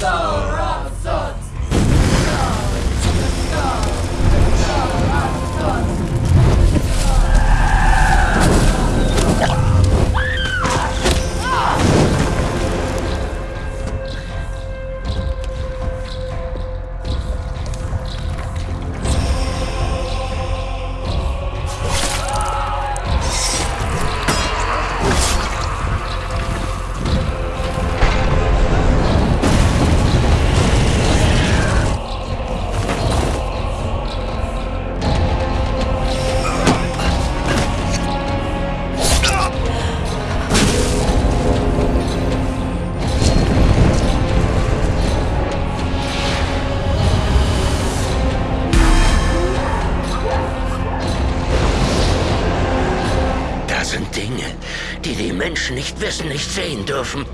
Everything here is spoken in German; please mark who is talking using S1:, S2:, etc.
S1: So. Die die Menschen nicht wissen, nicht sehen dürfen.